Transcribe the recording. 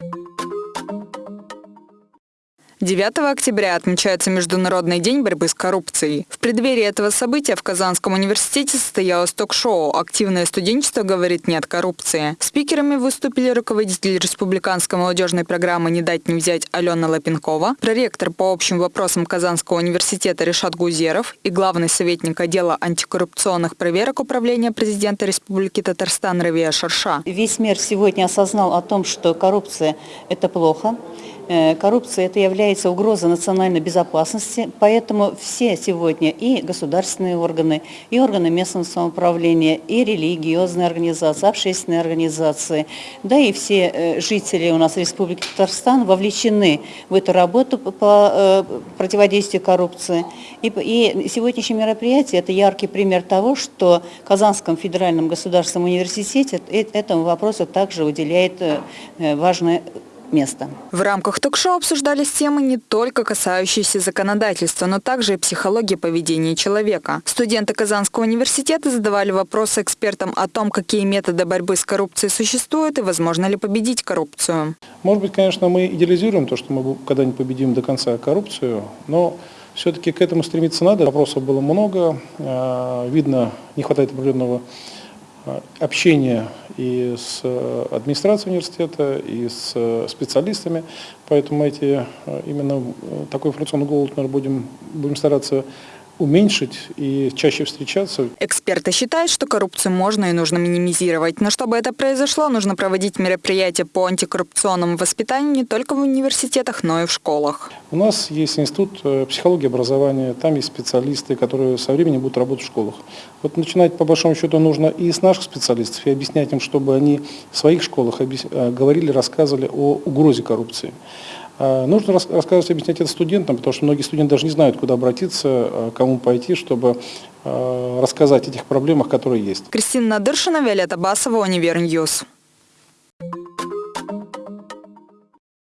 you 9 октября отмечается Международный день борьбы с коррупцией. В преддверии этого события в Казанском университете состоялось ток-шоу «Активное студенчество говорит нет коррупции». Спикерами выступили руководитель республиканской молодежной программы «Не дать не взять» Алена Лапенкова, проректор по общим вопросам Казанского университета Решат Гузеров и главный советник отдела антикоррупционных проверок Управления президента Республики Татарстан Равия Шарша. Весь мир сегодня осознал о том, что коррупция – это плохо. Э, коррупция – это является угрозой национальной безопасности, поэтому все сегодня и государственные органы, и органы местного самоуправления, и религиозные организации, общественные организации, да и все э, жители у нас Республики Татарстан вовлечены в эту работу по э, противодействию коррупции. И, и сегодняшнее мероприятие – это яркий пример того, что Казанском федеральном государственном университете этому вопросу также уделяет важное место. В рамках ток-шоу обсуждались темы не только касающиеся законодательства, но также и психологии поведения человека. Студенты Казанского университета задавали вопросы экспертам о том, какие методы борьбы с коррупцией существуют и возможно ли победить коррупцию. Может быть, конечно, мы идеализируем то, что мы когда-нибудь победим до конца коррупцию, но все-таки к этому стремиться надо. Вопросов было много, э, видно, не хватает определенного общение и с э, администрацией университета, и с э, специалистами. Поэтому эти, именно такой информационный голод мы будем, будем стараться уменьшить и чаще встречаться. Эксперты считают, что коррупцию можно и нужно минимизировать. Но чтобы это произошло, нужно проводить мероприятия по антикоррупционному воспитанию не только в университетах, но и в школах. У нас есть институт э, психологии образования, там есть специалисты, которые со временем будут работать в школах. Вот начинать по большому счету нужно и с наших специалистов, и объяснять им, чтобы они в своих школах э, говорили, рассказывали о угрозе коррупции. А, нужно рассказывать, объяснять это студентам, потому что многие студенты даже не знают, куда обратиться, а, кому пойти, чтобы а, рассказать о этих проблемах, которые есть. Кристина Надыршина, Виолетта Басова, Univer News.